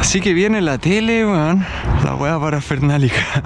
Así que viene la tele, weón. La hueá parafernálica.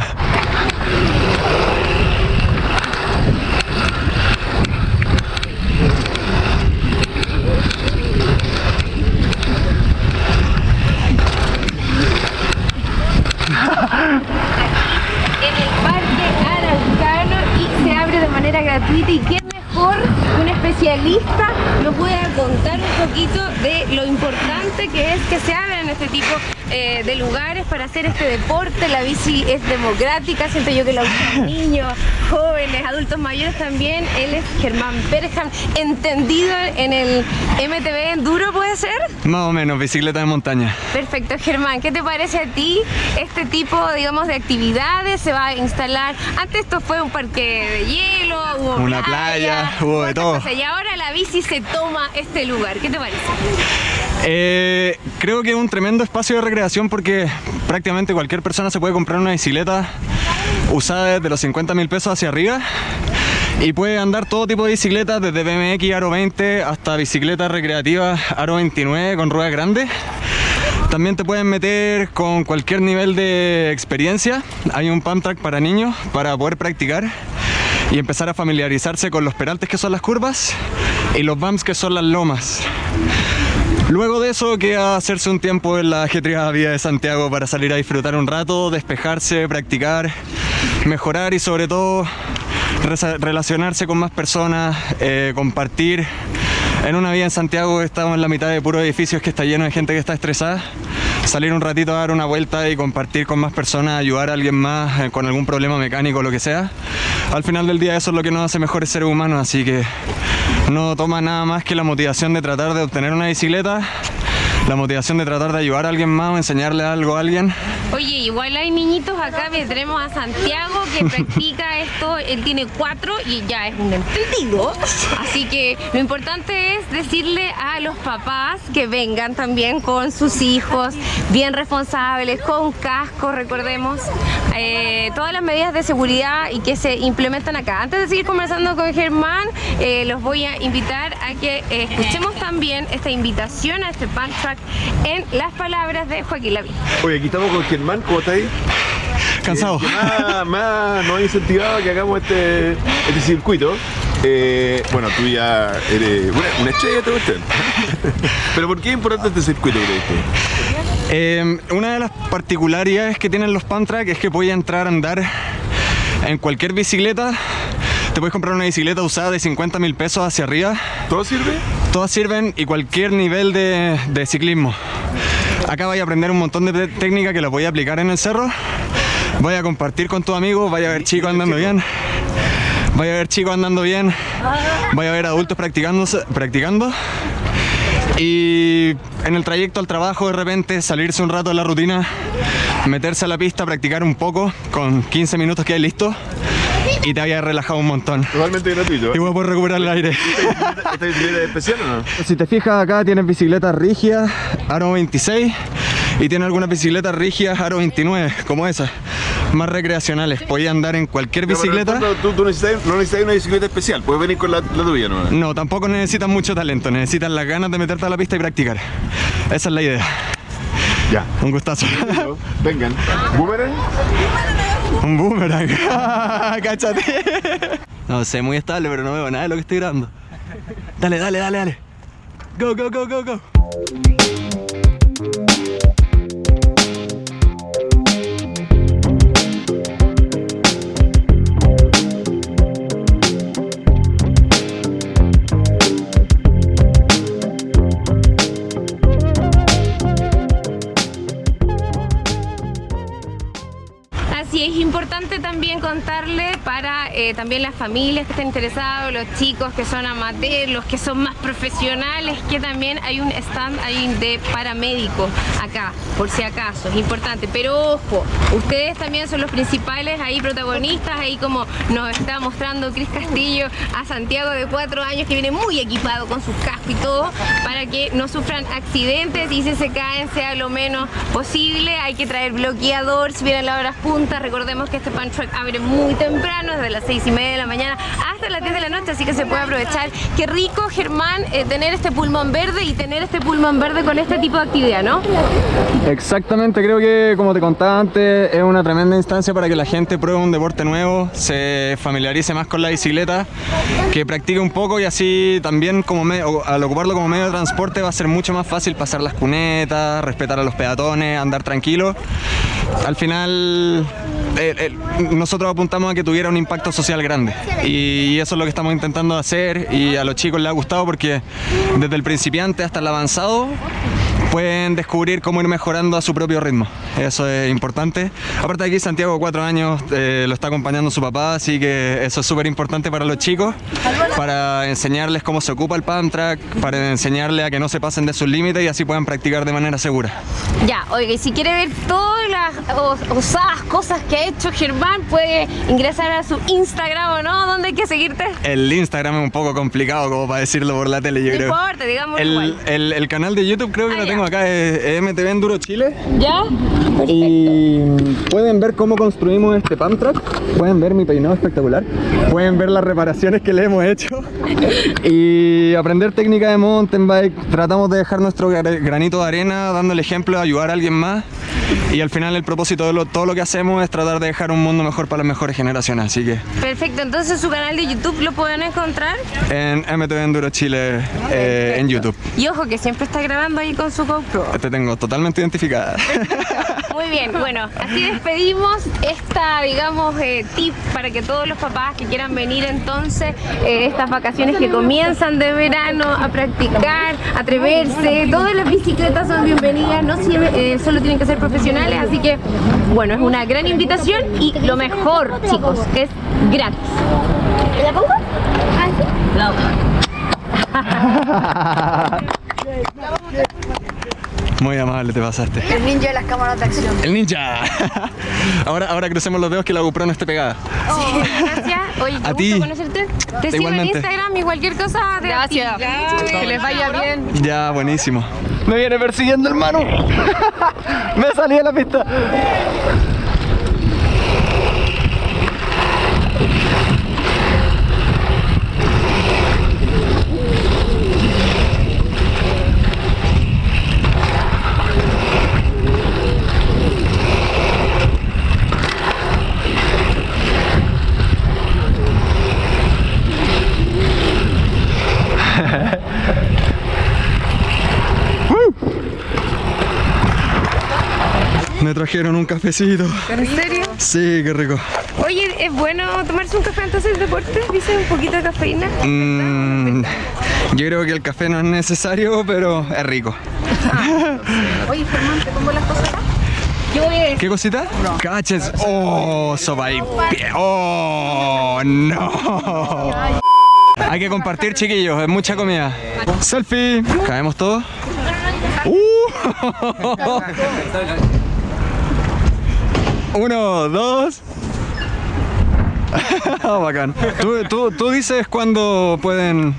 en el Parque Araucano y se abre de manera gratuita y qué que un especialista nos pueda contar un poquito de lo importante que es que se abran este tipo eh, de lugares para hacer este deporte. La bici es democrática, siento yo que la usan niños, jóvenes, adultos mayores también. Él es Germán Perham, entendido en el MTB Enduro, ¿puede ser? Más o menos, bicicleta de montaña. Perfecto, Germán, ¿qué te parece a ti este tipo, digamos, de actividades? Se va a instalar, antes esto fue un parque de hielo, hubo Una playa, hubo de otras todo. cosas, y ahora la bici se toma este lugar, ¿qué te parece? Eh, creo que es un tremendo espacio de recreación porque prácticamente cualquier persona se puede comprar una bicicleta usada desde los 50 mil pesos hacia arriba y puede andar todo tipo de bicicletas desde BMX Aro 20 hasta bicicletas recreativas Aro 29 con ruedas grandes. También te pueden meter con cualquier nivel de experiencia. Hay un pump track para niños para poder practicar y empezar a familiarizarse con los peraltes que son las curvas y los bumps que son las lomas. Luego de eso queda hacerse un tiempo en la ajetreada vía de Santiago para salir a disfrutar un rato, despejarse, practicar, mejorar y sobre todo relacionarse con más personas, eh, compartir. En una vía en Santiago estamos en la mitad de puros edificios que está lleno de gente que está estresada. Salir un ratito a dar una vuelta y compartir con más personas, ayudar a alguien más eh, con algún problema mecánico o lo que sea. Al final del día eso es lo que nos hace mejores seres humanos, así que no toma nada más que la motivación de tratar de obtener una bicicleta, la motivación de tratar de ayudar a alguien más o enseñarle algo a alguien. Oye, igual hay niñitos acá, que tenemos a Santiago que practica esto, él tiene cuatro y ya es un entendido. Así que lo importante es decirle a los papás que vengan también con sus hijos, bien responsables, con casco, recordemos, eh, todas las medidas de seguridad y que se implementan acá. Antes de seguir conversando con Germán, eh, los voy a invitar a que eh, escuchemos también esta invitación a este punk track en las palabras de Joaquín Lavín. Oye, aquí estamos con Germán, ¿cómo está ahí? Cansado. Que más, más nos ha incentivado a que hagamos este, este circuito. Eh, bueno, tú ya eres una, una estrella todo esto. Pero ¿por qué es importante este circuito, crees? Eh, una de las particularidades que tienen los pump track es que puedes entrar a andar en cualquier bicicleta. Te puedes comprar una bicicleta usada de 50 mil pesos hacia arriba. ¿Todo sirve? Todas sirven y cualquier nivel de, de ciclismo. Acá vais a aprender un montón de técnicas que las voy a aplicar en el cerro. Voy a compartir con tus amigos, vaya a ver chicos andando bien. Vaya a ver chicos andando bien. Vaya a ver adultos practicando, practicando. Y en el trayecto al trabajo de repente salirse un rato de la rutina, meterse a la pista, practicar un poco, con 15 minutos que hay listo y te había relajado un montón. Totalmente gratuito. Y voy a poder recuperar el aire. ¿Esta bicicleta es especial o no? Si te fijas acá tienes bicicletas rígidas, aro 26 y tiene algunas bicicletas rígidas, aro 29, como esas, más recreacionales. Podías andar en cualquier pero bicicleta. fondo Tú, tú necesitas, no necesitas una bicicleta especial, puedes venir con la, la tuya, ¿no? No, tampoco necesitas mucho talento, necesitas las ganas de meterte a la pista y practicar. Esa es la idea. Ya. Un gustazo. Vengan. ¿Boomerang? Un boomerang. Cáchate. No sé, muy estable, pero no veo nada de lo que estoy grabando. Dale, dale, dale, dale. Go, go, go, go, go. Así es importante también contarle para eh, también las familias que estén interesados, los chicos que son amateurs, los que son más profesionales, que también hay un stand ahí de paramédicos acá, por si acaso, es importante. Pero ojo, ustedes también son los principales ahí protagonistas, ahí como nos está mostrando Cris Castillo a Santiago de cuatro años que viene muy equipado con sus cascos y todo, para que no sufran accidentes y si se caen sea lo menos posible. Hay que traer bloqueador si vienen las horas puntas, Recordemos que este pan truck abre muy temprano, desde las 6 y media de la mañana hasta las 10 de la noche, así que se puede aprovechar. Qué rico, Germán, eh, tener este pulmón verde y tener este pulmón verde con este tipo de actividad, ¿no? Exactamente, creo que como te contaba antes, es una tremenda instancia para que la gente pruebe un deporte nuevo, se familiarice más con la bicicleta, que practique un poco y así también como al ocuparlo como medio de transporte va a ser mucho más fácil pasar las cunetas, respetar a los peatones, andar tranquilo. Al final eh, eh, nosotros apuntamos a que tuviera un impacto social grande. Y eso es lo que estamos intentando hacer y a los chicos les ha gustado porque desde el principiante hasta el avanzado pueden descubrir cómo ir mejorando a su propio ritmo. Eso es importante. Aparte de aquí Santiago, cuatro años, eh, lo está acompañando su papá, así que eso es súper importante para los chicos, para enseñarles cómo se ocupa el pump track, para enseñarles a que no se pasen de sus límites y así puedan practicar de manera segura. Ya, oiga, y si quiere ver todas las os- osadas cosas que ha hecho Germán, puede ingresar a su Instagram o no, ¿dónde hay que seguirte? El Instagram es un poco complicado como para decirlo por la tele, yo No creo. importa, digamos El, igual. el- el canal de YouTube creo que Ah, lo ya. Acá, es, es MTV Enduro Chile. ¿Ya? Y pueden ver cómo construimos este pump track, pueden ver mi peinado espectacular, pueden ver las reparaciones que le hemos hecho y aprender técnica de mountain bike. Tratamos de dejar nuestro gra- granito de arena dando el ejemplo de ayudar a alguien más y al final el propósito de lo- todo lo que hacemos es tratar de dejar un mundo mejor para las mejores generaciones. Así que Perfecto, entonces su canal de YouTube lo pueden encontrar. en MTV Enduro Chile eh, en YouTube. Y ojo que siempre está grabando ahí con su GoPro. Te tengo totalmente identificada. Muy bien, bueno, así despedimos esta, digamos, eh, tip para que todos los papás que quieran venir entonces, eh, estas vacaciones que comienzan de verano a practicar, atreverse, todas las bicicletas son bienvenidas, no siempre, eh, solo tienen que ser profesionales, así que, bueno, es una gran invitación y lo mejor, chicos, es gratis. ¿La pongo? Ah, sí. Muy amable, te pasaste. El ninja de las cámaras de acción. El ninja. Ahora, ahora crucemos los dedos que la GoPro no esté pegada. Gracias. Oye, qué A gusto ti. conocerte. Te sigo en. Instagram y cualquier cosa. te Gracias. Que les vaya bien. Ya, buenísimo. Me viene persiguiendo, hermano. Me salí de la pista. Me trajeron un cafecito. ¿En serio? Sí, qué rico. Oye, ¿es bueno tomarse un café antes del deporte? Dice un poquito de cafeína. Mm, yo creo que el café no es necesario, pero es rico. Oye, Germán, ¿te pongo las cosas acá? ¿Qué cosita? Caches. Oh, sopa y pie. Oh, no. Hay que compartir, chiquillos. Es mucha comida. Selfie. ¿Caemos todos? Uh. Uno, dos. Bacán. ¿Tú, tú, tú dices cuándo pueden.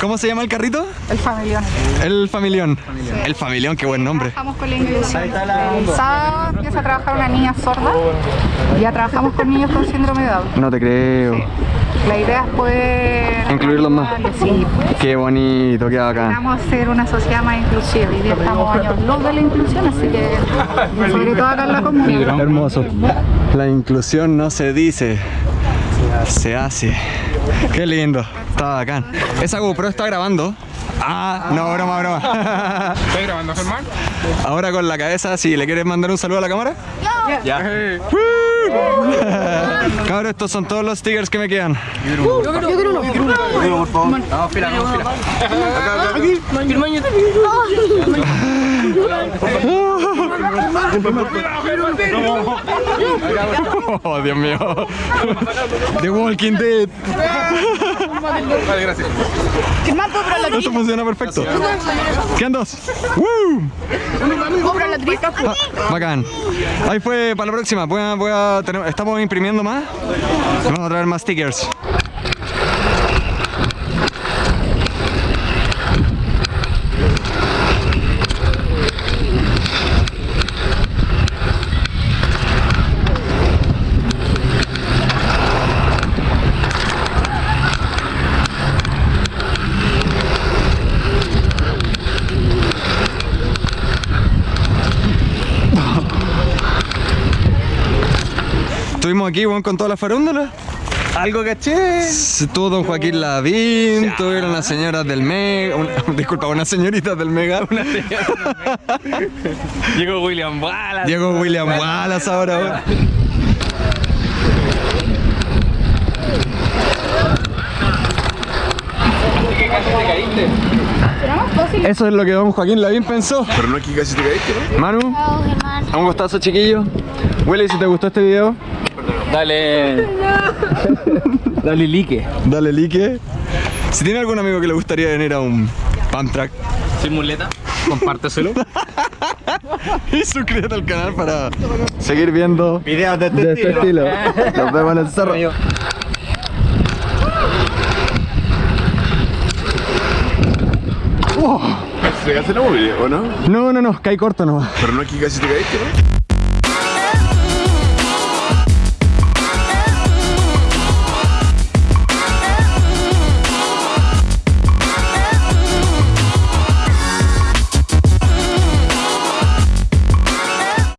¿Cómo se llama el carrito? El familión. El familión. El familión, qué buen nombre. Trabajamos con la inclusión. El sábado empieza a trabajar una niña sorda. Ya trabajamos con niños con síndrome de Down. No te creo. La idea es poder... Incluirlos más. Sí. Qué bonito, qué bacán. Vamos a ser una sociedad más inclusiva. Día estamos años luz de la inclusión, así que sobre todo acá en la comunidad. Hermoso. La inclusión no se dice, se hace. Qué lindo. Está bacán. Esa GoPro está grabando. Ah, no, broma, broma. ¿Estás grabando, Germán? Ahora con la cabeza, si le quieres mandar un saludo a la cámara. Ya. Cabros, estos son todos los stickers que me quedan. Oh, Dios mío. The Walking Dead. Vale, gracias. Esto funciona perfecto. Quedan dos. ¡Woo! Ah, bacán. Ahí fue para la próxima. Voy a- voy a tener- estamos imprimiendo más. Vamos a traer más stickers. Estuvimos aquí, weón, con toda la farándula. Algo caché. Estuvo don Joaquín Lavín, tuvieron las señoras del Mega, una- disculpa, unas señoritas del Mega. Llegó William Wallace. Llegó William Wallace ahora, weón. Eso es lo que don Joaquín Lavín pensó. Pero no es que casi te caíste, ¿no? Manu, un gustazo chiquillo. Willy, si te gustó este video, Dale. Dale like. dale like. Si tiene algún amigo que le gustaría venir a un pump track Sin muleta. Compárteselo. y suscríbete al canal para seguir viendo Videos de de este estilo. Nos vemos en el cerro. ¿Se hace la móvil o no? No, no, no, cae corto nomás. Pero no que casi te caíste, ¿no?